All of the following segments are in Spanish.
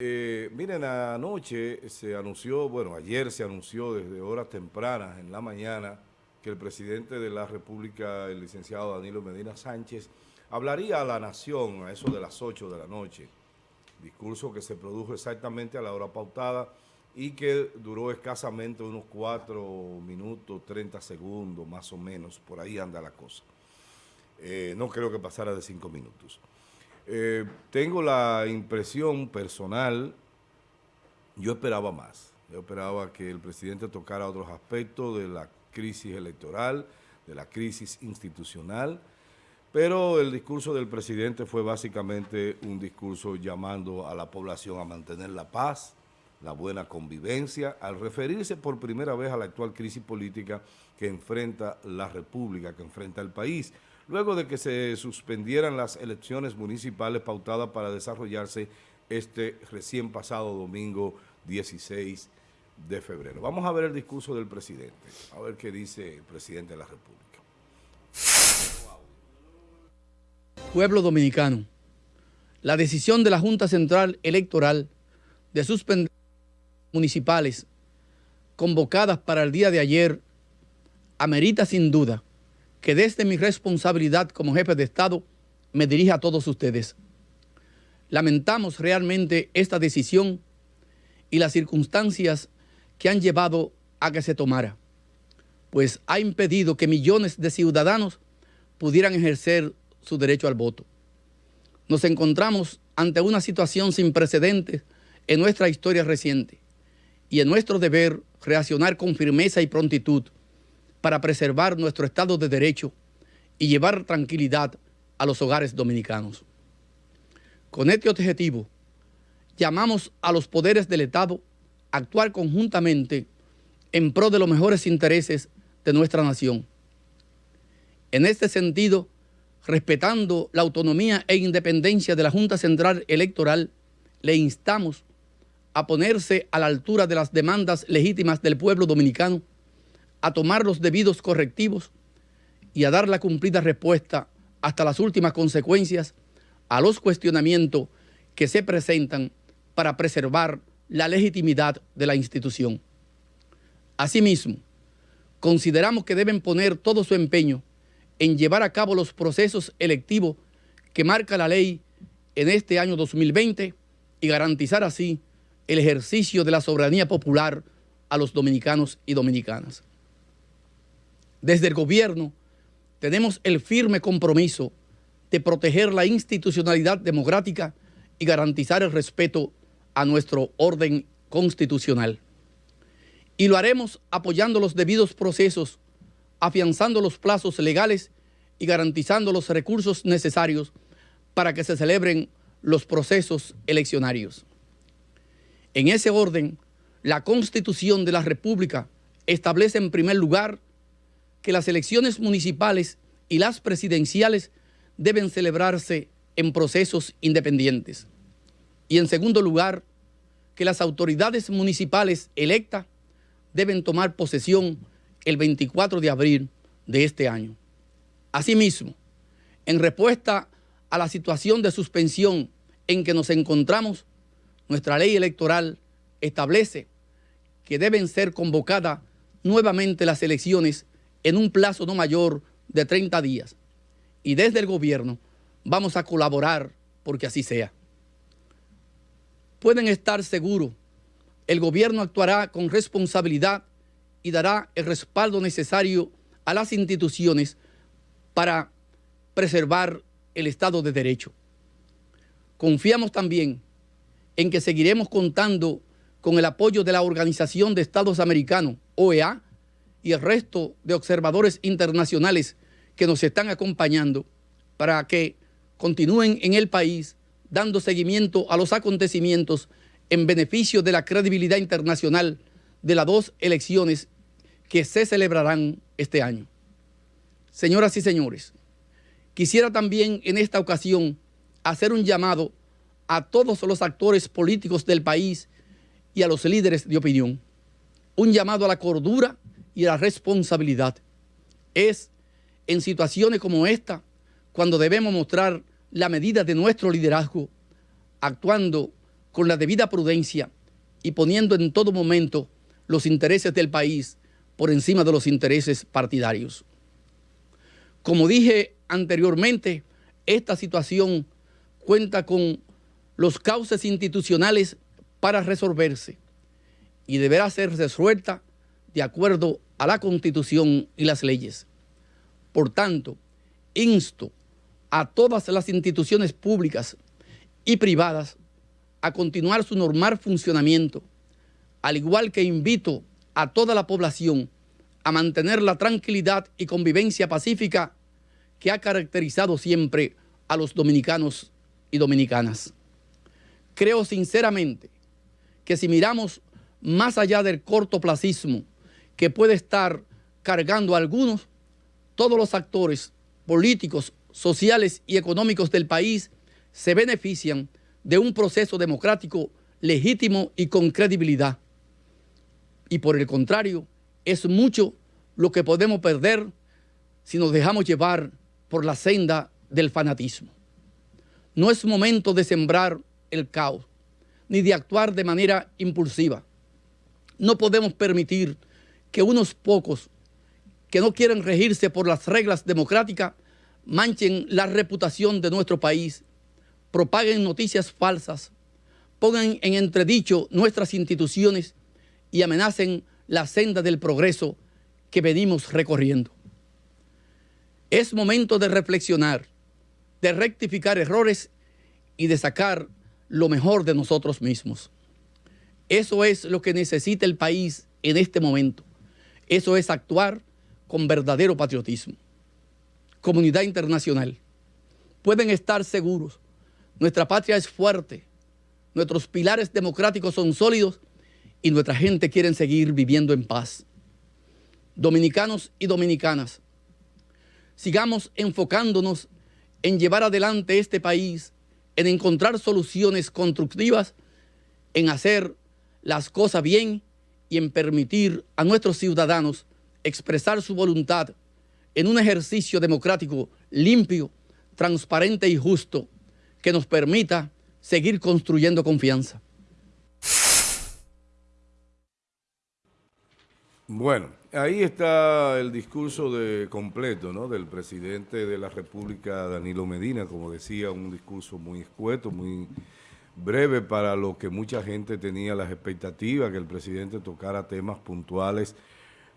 Eh, miren, anoche se anunció, bueno, ayer se anunció desde horas tempranas en la mañana que el presidente de la República, el licenciado Danilo Medina Sánchez, hablaría a la nación a eso de las 8 de la noche. Discurso que se produjo exactamente a la hora pautada y que duró escasamente unos 4 minutos, 30 segundos, más o menos, por ahí anda la cosa. Eh, no creo que pasara de 5 minutos. Eh, tengo la impresión personal, yo esperaba más. Yo esperaba que el presidente tocara otros aspectos de la crisis electoral, de la crisis institucional, pero el discurso del presidente fue básicamente un discurso llamando a la población a mantener la paz, la buena convivencia, al referirse por primera vez a la actual crisis política que enfrenta la República, que enfrenta el país, luego de que se suspendieran las elecciones municipales pautadas para desarrollarse este recién pasado domingo 16 de febrero. Vamos a ver el discurso del presidente, a ver qué dice el presidente de la República. Pueblo dominicano, la decisión de la Junta Central Electoral de suspender municipales convocadas para el día de ayer amerita sin duda que desde mi responsabilidad como jefe de Estado me dirija a todos ustedes. Lamentamos realmente esta decisión y las circunstancias que han llevado a que se tomara, pues ha impedido que millones de ciudadanos pudieran ejercer su derecho al voto. Nos encontramos ante una situación sin precedentes en nuestra historia reciente y en nuestro deber reaccionar con firmeza y prontitud para preservar nuestro Estado de Derecho y llevar tranquilidad a los hogares dominicanos. Con este objetivo, llamamos a los poderes del Estado a actuar conjuntamente en pro de los mejores intereses de nuestra nación. En este sentido, respetando la autonomía e independencia de la Junta Central Electoral, le instamos a ponerse a la altura de las demandas legítimas del pueblo dominicano a tomar los debidos correctivos y a dar la cumplida respuesta hasta las últimas consecuencias a los cuestionamientos que se presentan para preservar la legitimidad de la institución. Asimismo, consideramos que deben poner todo su empeño en llevar a cabo los procesos electivos que marca la ley en este año 2020 y garantizar así el ejercicio de la soberanía popular a los dominicanos y dominicanas. Desde el gobierno tenemos el firme compromiso de proteger la institucionalidad democrática y garantizar el respeto a nuestro orden constitucional. Y lo haremos apoyando los debidos procesos, afianzando los plazos legales y garantizando los recursos necesarios para que se celebren los procesos eleccionarios. En ese orden, la Constitución de la República establece en primer lugar que las elecciones municipales y las presidenciales deben celebrarse en procesos independientes. Y en segundo lugar, que las autoridades municipales electas deben tomar posesión el 24 de abril de este año. Asimismo, en respuesta a la situación de suspensión en que nos encontramos, nuestra ley electoral establece que deben ser convocadas nuevamente las elecciones en un plazo no mayor de 30 días. Y desde el gobierno vamos a colaborar porque así sea. Pueden estar seguros, el gobierno actuará con responsabilidad y dará el respaldo necesario a las instituciones para preservar el Estado de Derecho. Confiamos también en que seguiremos contando con el apoyo de la Organización de Estados Americanos, OEA, y el resto de observadores internacionales que nos están acompañando para que continúen en el país dando seguimiento a los acontecimientos en beneficio de la credibilidad internacional de las dos elecciones que se celebrarán este año. Señoras y señores, quisiera también en esta ocasión hacer un llamado a todos los actores políticos del país y a los líderes de opinión. Un llamado a la cordura y la responsabilidad. Es en situaciones como esta cuando debemos mostrar la medida de nuestro liderazgo, actuando con la debida prudencia y poniendo en todo momento los intereses del país por encima de los intereses partidarios. Como dije anteriormente, esta situación cuenta con los cauces institucionales para resolverse y deberá ser resuelta de acuerdo a la Constitución y las leyes. Por tanto, insto a todas las instituciones públicas y privadas a continuar su normal funcionamiento, al igual que invito a toda la población a mantener la tranquilidad y convivencia pacífica que ha caracterizado siempre a los dominicanos y dominicanas. Creo sinceramente que si miramos más allá del cortoplacismo que puede estar cargando a algunos, todos los actores políticos, sociales y económicos del país se benefician de un proceso democrático legítimo y con credibilidad. Y por el contrario, es mucho lo que podemos perder si nos dejamos llevar por la senda del fanatismo. No es momento de sembrar el caos, ni de actuar de manera impulsiva. No podemos permitir que unos pocos que no quieren regirse por las reglas democráticas manchen la reputación de nuestro país, propaguen noticias falsas, pongan en entredicho nuestras instituciones y amenacen la senda del progreso que venimos recorriendo. Es momento de reflexionar, de rectificar errores y de sacar lo mejor de nosotros mismos. Eso es lo que necesita el país en este momento. Eso es actuar con verdadero patriotismo. Comunidad internacional, pueden estar seguros, nuestra patria es fuerte, nuestros pilares democráticos son sólidos y nuestra gente quiere seguir viviendo en paz. Dominicanos y dominicanas, sigamos enfocándonos en llevar adelante este país, en encontrar soluciones constructivas, en hacer las cosas bien y en permitir a nuestros ciudadanos expresar su voluntad en un ejercicio democrático limpio, transparente y justo que nos permita seguir construyendo confianza. Bueno, ahí está el discurso de completo ¿no? del presidente de la República, Danilo Medina, como decía, un discurso muy escueto, muy breve para lo que mucha gente tenía las expectativas, que el presidente tocara temas puntuales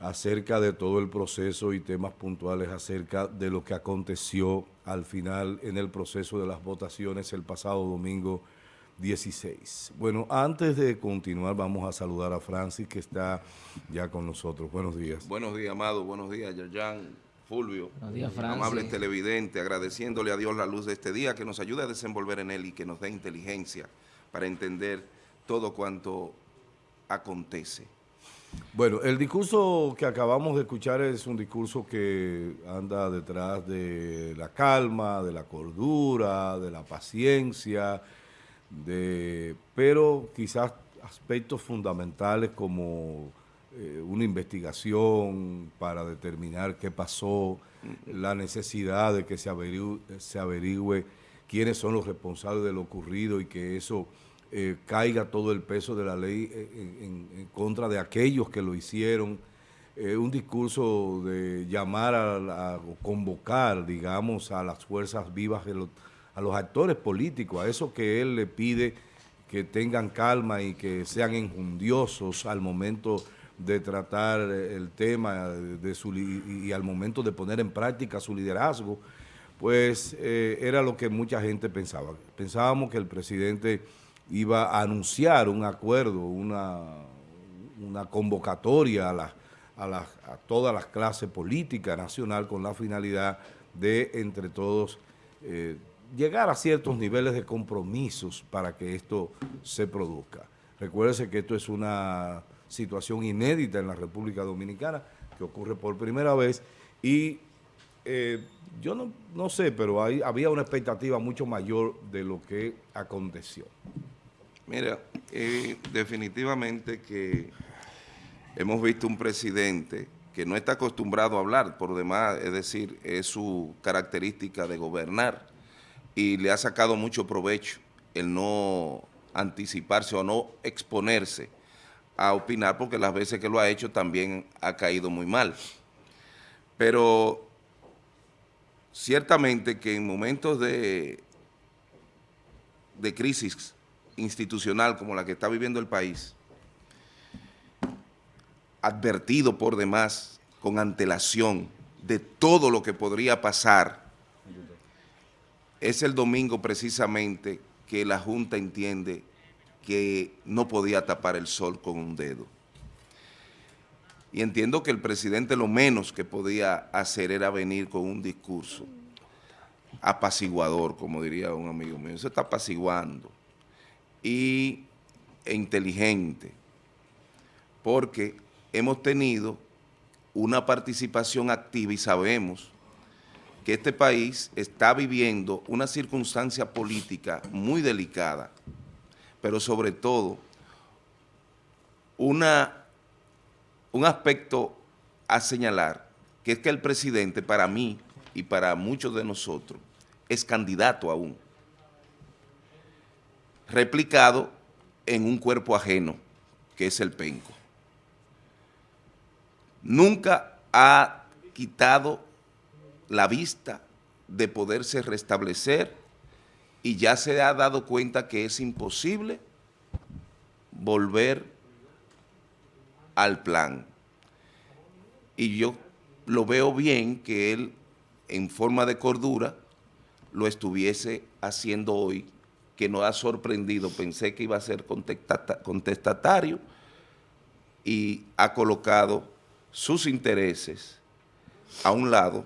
acerca de todo el proceso y temas puntuales acerca de lo que aconteció al final en el proceso de las votaciones el pasado domingo 16. Bueno, antes de continuar, vamos a saludar a Francis, que está ya con nosotros. Buenos días. Buenos días, Amado. Buenos días, Yerjan, Fulvio. Días. Amable televidente, agradeciéndole a Dios la luz de este día, que nos ayude a desenvolver en él y que nos dé inteligencia para entender todo cuanto acontece. Bueno, el discurso que acabamos de escuchar es un discurso que anda detrás de la calma, de la cordura, de la paciencia, de, pero quizás aspectos fundamentales como eh, una investigación para determinar qué pasó, la necesidad de que se averigüe, se averigüe quiénes son los responsables de lo ocurrido y que eso eh, caiga todo el peso de la ley en, contra de aquellos que lo hicieron. Eh, un discurso de llamar a, convocar, digamos, a las fuerzas vivas a los actores políticos, a eso que él le pide que tengan calma y que sean enjundiosos al momento de tratar el tema de su, y, al momento de poner en práctica su liderazgo, pues eh, era lo que mucha gente pensaba. Pensábamos que el presidente iba a anunciar un acuerdo, una, una convocatoria a, la, a, la, a todas las clases políticas nacional con la finalidad de, entre todos, eh, llegar a ciertos niveles de compromisos para que esto se produzca. Recuérdese que esto es una situación inédita en la República Dominicana, que ocurre por primera vez, y eh, yo no, no, sé, pero hay, había una expectativa mucho mayor de lo que aconteció. Mira, eh, definitivamente que hemos visto un presidente que no está acostumbrado a hablar, por demás, es decir, es su característica de gobernar, y le ha sacado mucho provecho el no anticiparse o no exponerse a opinar, porque las veces que lo ha hecho también ha caído muy mal. Pero ciertamente que en momentos de, de crisis institucional como la que está viviendo el país, advertido por demás con antelación de todo lo que podría pasar, es el domingo precisamente que la Junta entiende que no podía tapar el sol con un dedo. Y entiendo que el presidente lo menos que podía hacer era venir con un discurso apaciguador, como diría un amigo mío. Eso está apaciguando. Y e inteligente, porque hemos tenido una participación activa y sabemos que este país está viviendo una circunstancia política muy delicada, pero sobre todo una, un aspecto a señalar, que es que el presidente para mí y para muchos de nosotros es candidato aún, replicado en un cuerpo ajeno, que es el penco. Nunca ha quitado la vista de poderse restablecer y ya se ha dado cuenta que es imposible volver al plan. Y yo lo veo bien que él, en forma de cordura, lo estuviese haciendo hoy, que nos ha sorprendido. Pensé que iba a ser contestatario y ha colocado sus intereses a un lado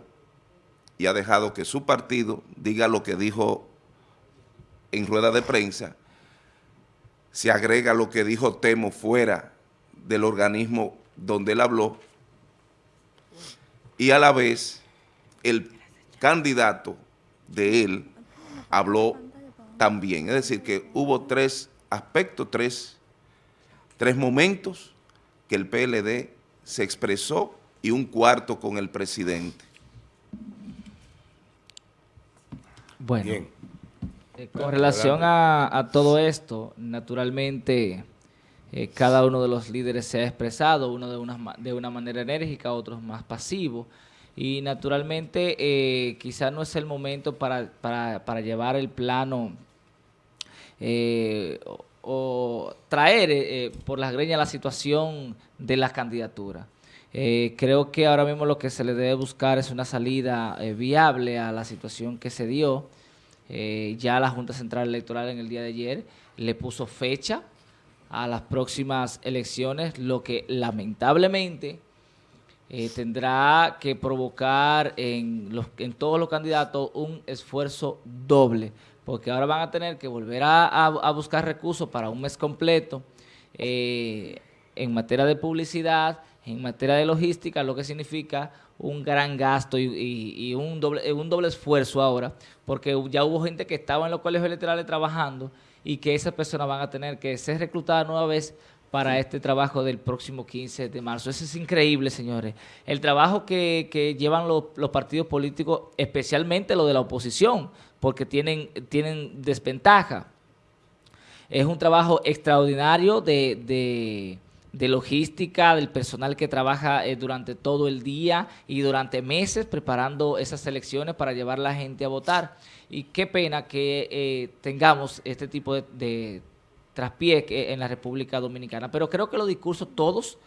y ha dejado que su partido diga lo que dijo en rueda de prensa, se agrega lo que dijo Temo fuera del organismo donde él habló y a la vez el candidato de él habló también. Es decir, que hubo tres aspectos, tres, tres momentos que el PLD se expresó y un cuarto con el presidente. Bueno, eh, con relación a, todo esto, naturalmente eh, cada uno de los líderes se ha expresado, uno de una, de una manera enérgica, otros más pasivos, y naturalmente eh, quizás no es el momento para, para, llevar el plano o traer eh, por las greñas la situación de las candidaturas. Eh, creo que ahora mismo lo que se le debe buscar es una salida eh, viable a la situación que se dio. Ya la Junta Central Electoral en el día de ayer le puso fecha a las próximas elecciones, lo que lamentablemente tendrá que provocar en, los, en todos los candidatos un esfuerzo doble porque ahora van a tener que volver a, buscar recursos para un mes completo eh, en materia de publicidad, en materia de logística, lo que significa un gran gasto y, un, doble, un doble esfuerzo ahora, porque ya hubo gente que estaba en los colegios electorales trabajando y que esas personas van a tener que ser reclutadas nueva vez para este trabajo del próximo 15 de marzo. Eso es increíble, señores. El trabajo que, llevan los, los partidos políticos, especialmente los de la oposición, porque tienen, tienen desventaja. Es un trabajo extraordinario de, logística, del personal que trabaja eh, durante todo el día y durante meses preparando esas elecciones para llevar a la gente a votar. Y qué pena que eh, tengamos este tipo de, traspié en la República Dominicana. Pero creo que los discursos todos,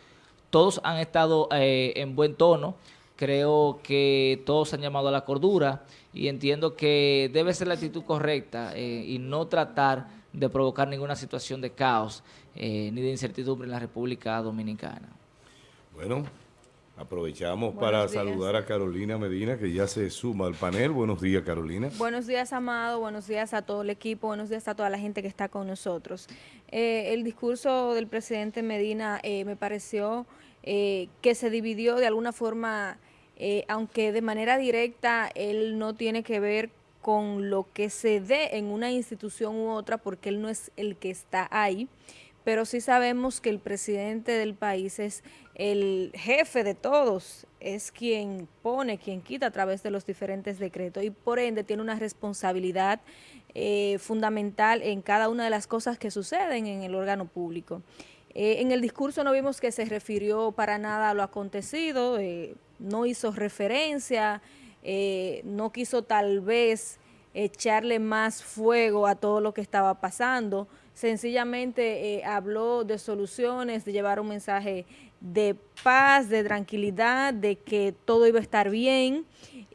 todos han estado eh, en buen tono. Creo que todos han llamado a la cordura y entiendo que debe ser la actitud correcta eh, y no tratar de provocar ninguna situación de caos eh, ni de incertidumbre en la República Dominicana. Bueno, aprovechamos para saludar a Carolina Medina, que ya se suma al panel. Buenos días, Carolina. Buenos días, Amado. Buenos días a todo el equipo. Buenos días a toda la gente que está con nosotros. Eh, el discurso del presidente Medina me pareció que se dividió de alguna forma eh, aunque de manera directa él no tiene que ver con lo que se dé en una institución u otra, porque él no es el que está ahí, pero sí sabemos que el presidente del país es el jefe de todos, es quien pone, quien quita a través de los diferentes decretos y por ende tiene una responsabilidad eh, fundamental en cada una de las cosas que suceden en el órgano público. Eh, en el discurso no vimos que se refirió para nada a lo acontecido, eh, no hizo referencia, no quiso tal vez echarle más fuego a todo lo que estaba pasando, sencillamente eh, habló de soluciones, de llevar un mensaje de paz, de tranquilidad, de que todo iba a estar bien.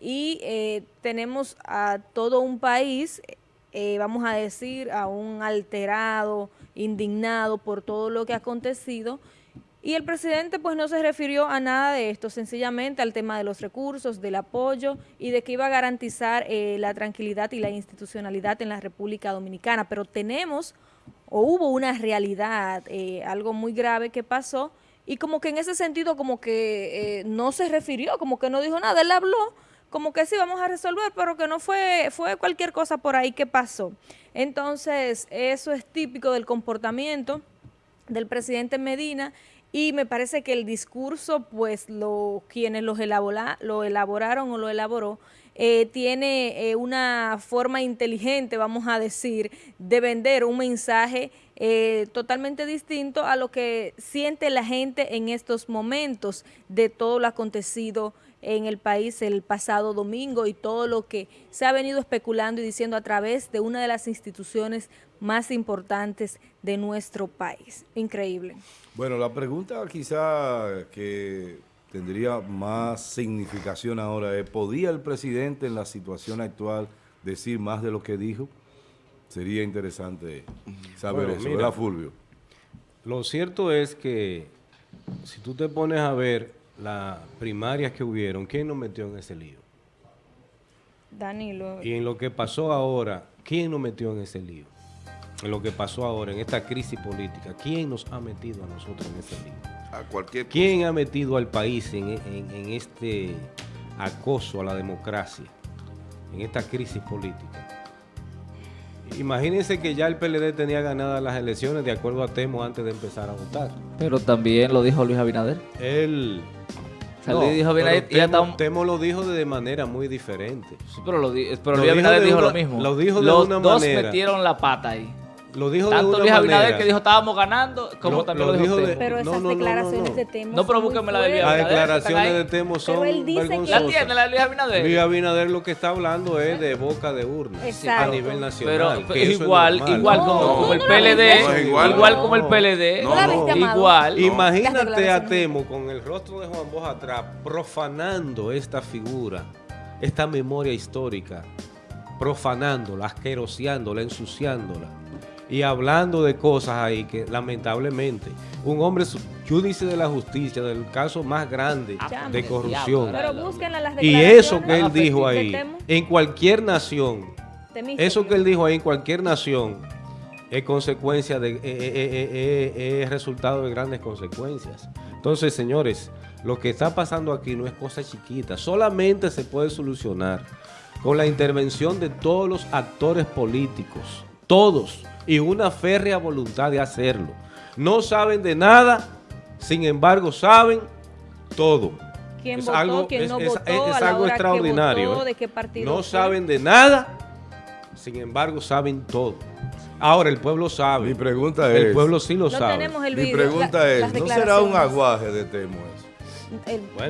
Y eh, tenemos a todo un país, eh, vamos a decir, a un alterado, indignado por todo lo que ha acontecido y el presidente pues no se refirió a nada de esto, sencillamente al tema de los recursos, del apoyo y de que iba a garantizar la tranquilidad y la institucionalidad en la República Dominicana. Pero tenemos o hubo una realidad, eh, algo muy grave que pasó, y como que en ese sentido como que eh, no se refirió, como que no dijo nada, él habló, como que sí vamos a resolver, pero que no fue, fue cualquier cosa por ahí que pasó. Entonces, eso es típico del comportamiento del presidente Medina, y me parece que el discurso, pues lo, quienes los elabora, lo elaboraron o lo elaboró, eh, tiene eh, una forma inteligente, vamos a decir, de vender un mensaje eh, totalmente distinto a lo que siente la gente en estos momentos de todo lo acontecido en el país el pasado domingo y todo lo que se ha venido especulando y diciendo a través de una de las instituciones más importantes de nuestro país. Increíble. Bueno, la pregunta quizá que tendría más significación ahora es, ¿podía el presidente en la situación actual decir más de lo que dijo? Sería interesante saber eso, ¿verdad, Fulvio? Lo cierto es que si tú te pones a ver las primarias que hubieron, ¿quién nos metió en ese lío? Danilo. Y en lo que pasó ahora, ¿quién nos metió en ese lío? En lo que pasó ahora, en esta crisis política, ¿quién nos ha metido a nosotros en ese lío? ¿Quién ha metido al país en, este acoso a la democracia, en esta crisis política? Imagínense que ya el PLD tenía ganadas las elecciones de acuerdo a Temo antes de empezar a votar. Pero también lo dijo Luis Abinader. Él... dijo Abinader Temo, lo dijo de manera muy diferente. Sí, pero, lo Luis Abinader dijo, lo mismo. Lo dijo de Los una dos metieron la pata ahí. Lo dijo Tanto de Luis Abinader que dijo estábamos ganando, como también lo, dijo, Temo. Pero esas declaraciones de Temo No, pero búsqueme la de Luis Abinader. Las declaraciones de Temo son vergonzosas. ¿La tiene la de Luis Abinader? Luis Abinader lo que está hablando es de boca de urna a nivel nacional. Pero, igual, igual como, el PLD, igual, como el PLD, igual. Imagínate a Temo con el rostro de Juan Bosch atrás profanando esta figura, esta memoria histórica, profanándola, asqueroseándola, ensuciándola y hablando de cosas ahí que lamentablemente un hombre judice de la justicia del caso más grande de corrupción. y eso que él dijo ahí en cualquier nación eso que él dijo ahí en cualquier nación es consecuencia de es resultado de grandes consecuencias. Entonces señores lo que está pasando aquí no es cosa chiquita solamente se puede solucionar con la intervención de todos los actores políticos todos y una férrea voluntad de hacerlo. No saben de nada, sin embargo saben todo. es algo, es, algo extraordinario. ¿eh? no saben de nada, sin embargo saben todo. Ahora el pueblo sabe. Mi pregunta es. El pueblo sí lo sabe. Mi pregunta es, ¿no será un aguaje de Temo eso?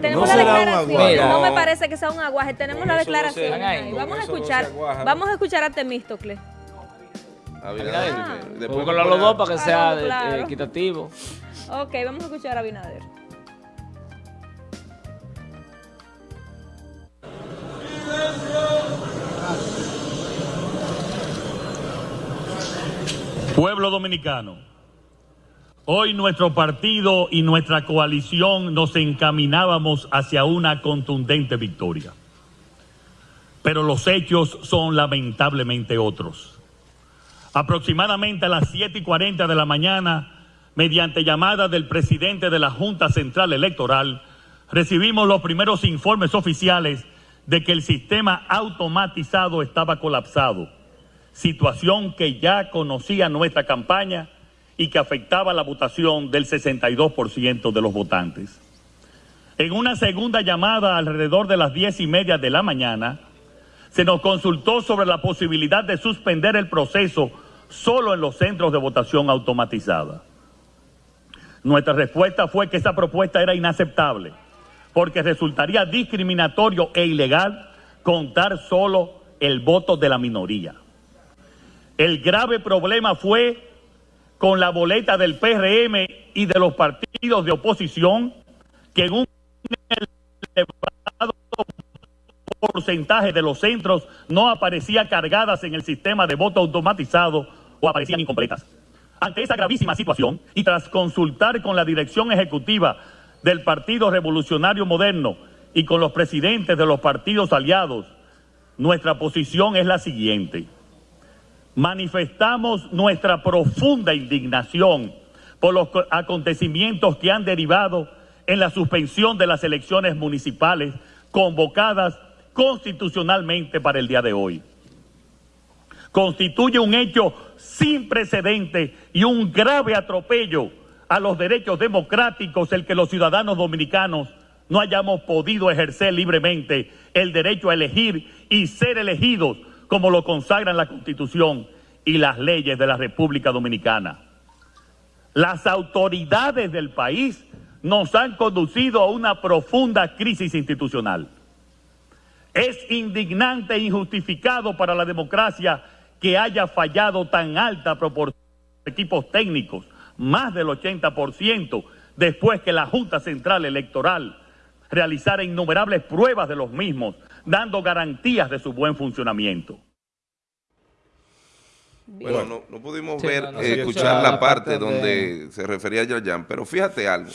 tenemos no la declaración, no me parece que sea un aguaje, tenemos la declaración. vamos a escuchar, vamos a escuchar a Temístocles. Abinader ah. Después con los dos para que sea eh, equitativo. Ok, vamos a escuchar a Abinader. Pueblo dominicano, hoy nuestro partido y nuestra coalición nos encaminábamos hacia una contundente victoria. Pero los hechos son lamentablemente otros aproximadamente a las 7 y 40 de la mañana, mediante llamada del presidente de la Junta Central Electoral, recibimos los primeros informes oficiales de que el sistema automatizado estaba colapsado, situación que ya conocía nuestra campaña y que afectaba la votación del 62% de los votantes. En una segunda llamada alrededor de las diez y media de la mañana, se nos consultó sobre la posibilidad de suspender el proceso solo en los centros de votación automatizada. Nuestra respuesta fue que esa propuesta era inaceptable, porque resultaría discriminatorio e ilegal contar solo el voto de la minoría. El grave problema fue con la boleta del PRM y de los partidos de oposición, que en un elevado porcentaje de los centros no aparecía cargadas en el sistema de voto automatizado o aparecían incompletas. Ante esa gravísima situación y tras consultar con la dirección ejecutiva del Partido Revolucionario Moderno y con los presidentes de los partidos aliados, nuestra posición es la siguiente. Manifestamos nuestra profunda indignación por los acontecimientos que han derivado en la suspensión de las elecciones municipales convocadas constitucionalmente para el día de hoy. Constituye un hecho sin precedente y un grave atropello a los derechos democráticos el que los ciudadanos dominicanos no hayamos podido ejercer libremente el derecho a elegir y ser elegidos como lo consagran la Constitución y las leyes de la República Dominicana. Las autoridades del país nos han conducido a una profunda crisis institucional. Es indignante e injustificado para la democracia que haya fallado tan alta proporción de equipos técnicos, más del 80%, después que la Junta Central Electoral realizara innumerables pruebas de los mismos, dando garantías de su buen funcionamiento. Bueno, no, pudimos ver, eh, escuchar la parte donde se refería a Yayan, pero fíjate algo.